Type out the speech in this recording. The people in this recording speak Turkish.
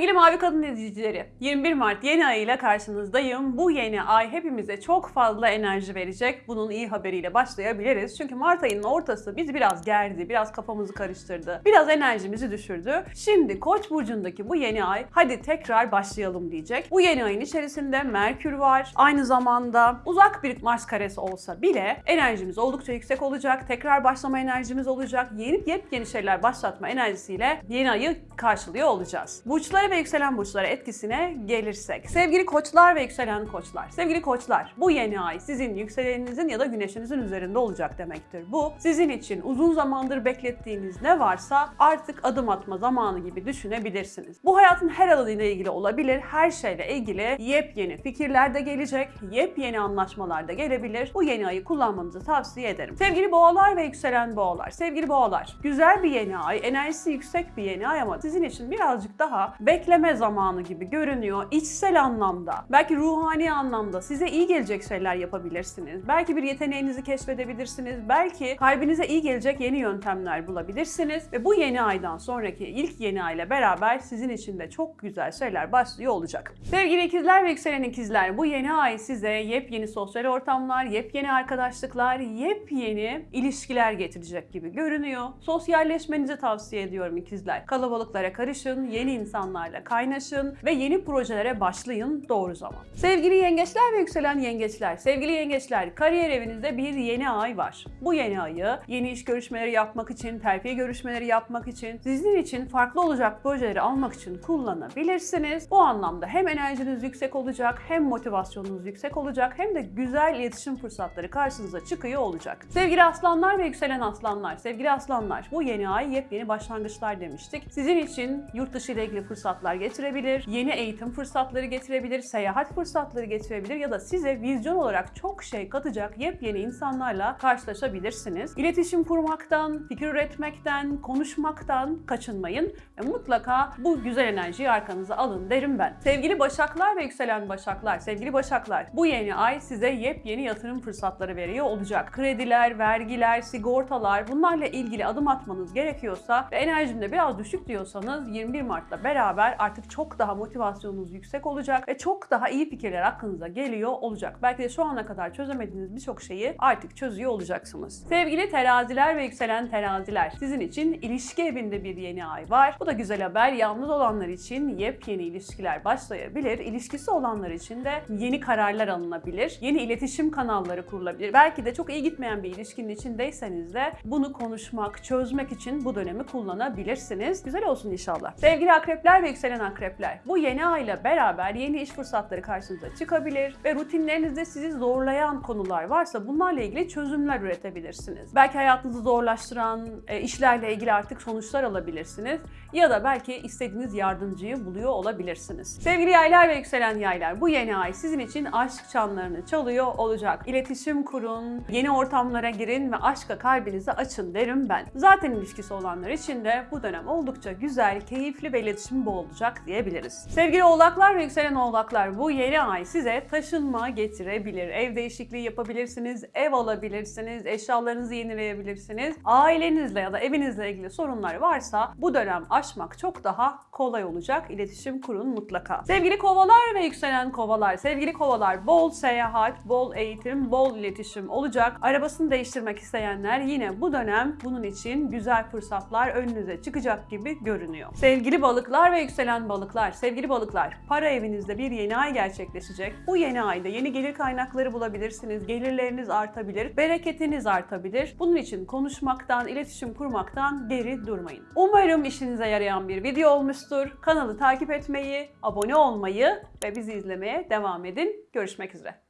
Sevgili Mavi Kadın izleyicileri, 21 Mart yeni ayıyla karşınızdayım. Bu yeni ay hepimize çok fazla enerji verecek. Bunun iyi haberiyle başlayabiliriz. Çünkü Mart ayının ortası bizi biraz gerdi, biraz kafamızı karıştırdı, biraz enerjimizi düşürdü. Şimdi Koç burcundaki bu yeni ay hadi tekrar başlayalım diyecek. Bu yeni ayın içerisinde Merkür var. Aynı zamanda uzak bir Mars karesi olsa bile enerjimiz oldukça yüksek olacak. Tekrar başlama enerjimiz olacak. Yeni yepyeni şeyler başlatma enerjisiyle yeni ayı karşılıyor olacağız. Burçlara ve yükselen burçlara etkisine gelirsek. Sevgili koçlar ve yükselen koçlar. Sevgili koçlar, bu yeni ay sizin yükseleninizin ya da güneşinizin üzerinde olacak demektir. Bu sizin için uzun zamandır beklettiğiniz ne varsa artık adım atma zamanı gibi düşünebilirsiniz. Bu hayatın her alanıyla ilgili olabilir. Her şeyle ilgili yepyeni fikirler de gelecek, yepyeni anlaşmalar da gelebilir. Bu yeni ayı kullanmanızı tavsiye ederim. Sevgili boğalar ve yükselen boğalar. Sevgili boğalar, güzel bir yeni ay, enerjisi yüksek bir yeni ay ama sizin için birazcık daha bekleme zamanı gibi görünüyor. İçsel anlamda, belki ruhani anlamda size iyi gelecek şeyler yapabilirsiniz. Belki bir yeteneğinizi keşfedebilirsiniz. Belki kalbinize iyi gelecek yeni yöntemler bulabilirsiniz. Ve bu yeni aydan sonraki ilk yeni ay ile beraber sizin için de çok güzel şeyler başlıyor olacak. Sevgili ikizler ve yükselen ikizler, bu yeni ay size yepyeni sosyal ortamlar, yepyeni arkadaşlıklar, yepyeni ilişkiler getirecek gibi görünüyor. Sosyalleşmenizi tavsiye ediyorum ikizler. Kalabalıklara karışın, yeni insanlarla kaynaşın ve yeni projelere başlayın doğru zaman. Sevgili yengeçler ve yükselen yengeçler, sevgili yengeçler, kariyer evinizde bir yeni ay var. Bu yeni ayı yeni iş görüşmeleri yapmak için, terfi görüşmeleri yapmak için, sizin için farklı olacak projeleri almak için kullanabilirsiniz. Bu anlamda hem enerjiniz yüksek olacak, hem motivasyonunuz yüksek olacak, hem de güzel iletişim fırsatları karşınıza çıkıyor olacak. Sevgili aslanlar ve yükselen aslanlar, sevgili aslanlar, bu yeni ay yepyeni başlangıçlar demiştik. Sizin için yurt dışı ile ilgili fırsatlar getirebilir, yeni eğitim fırsatları getirebilir, seyahat fırsatları getirebilir ya da size vizyon olarak çok şey katacak yepyeni insanlarla karşılaşabilirsiniz. İletişim kurmaktan, fikir üretmekten, konuşmaktan kaçınmayın ve mutlaka bu güzel enerjiyi arkanıza alın derim ben. Sevgili başaklar ve yükselen başaklar, sevgili başaklar, bu yeni ay size yepyeni yatırım fırsatları veriyor olacak. Krediler, vergiler, sigortalar bunlarla ilgili adım atmanız gerekiyorsa ve enerjimde biraz düşük diyorsanız 21 Mart'la beraber artık çok daha motivasyonunuz yüksek olacak ve çok daha iyi fikirler aklınıza geliyor olacak. Belki de şu ana kadar çözemediğiniz birçok şeyi artık çözüyor olacaksınız. Sevgili teraziler ve yükselen teraziler, sizin için ilişki evinde bir yeni ay var. Bu da güzel haber. Yalnız olanlar için yepyeni ilişkiler başlayabilir. İlişkisi olanlar için de yeni kararlar alınabilir. Yeni iletişim kanalları kurulabilir. Belki de çok iyi gitmeyen bir ilişkinin içindeyseniz de bunu konuşmak, çözmek için bu dönemi kullanabilirsiniz. Güzel olsun inşallah. Sevgili akrepler ve yükselen akrepler, bu yeni ayla beraber yeni iş fırsatları karşınıza çıkabilir ve rutinlerinizde sizi zorlayan konular varsa bunlarla ilgili çözümler üretebilirsiniz. Belki hayatınızı zorlaştıran e, işlerle ilgili artık sonuçlar alabilirsiniz ya da belki istediğiniz yardımcıyı buluyor olabilirsiniz. Sevgili yaylar ve yükselen yaylar, bu yeni ay sizin için aşk çanlarını çalıyor olacak. İletişim kurun, yeni ortamlara girin ve aşka kalbinizi açın derim ben. Zaten ilişkisi olanlar için de bu dönem oldukça güzel, keyifli ve iletişim bol olacak diyebiliriz. Sevgili oğlaklar ve yükselen oğlaklar, bu yeni ay size taşınma getirebilir. Ev değişikliği yapabilirsiniz, ev alabilirsiniz, eşyalarınızı yenileyebilirsiniz. Ailenizle ya da evinizle ilgili sorunlar varsa bu dönem aşmak çok daha kolay olacak. İletişim kurun mutlaka. Sevgili kovalar ve yükselen kovalar, sevgili kovalar bol seyahat, bol eğitim, bol iletişim olacak. Arabasını değiştirmek isteyenler yine bu dönem bunun için güzel fırsatlar önünüze çıkacak gibi görünüyor. Sevgili balıklar ve yükselen balıklar, sevgili balıklar, para evinizde bir yeni ay gerçekleşecek. Bu yeni ayda yeni gelir kaynakları bulabilirsiniz. Gelirleriniz artabilir, bereketiniz artabilir. Bunun için konuşmaktan, iletişim kurmaktan geri durmayın. Umarım işinize yarayan bir video olmuştur. Kanalı takip etmeyi, abone olmayı ve bizi izlemeye devam edin. Görüşmek üzere.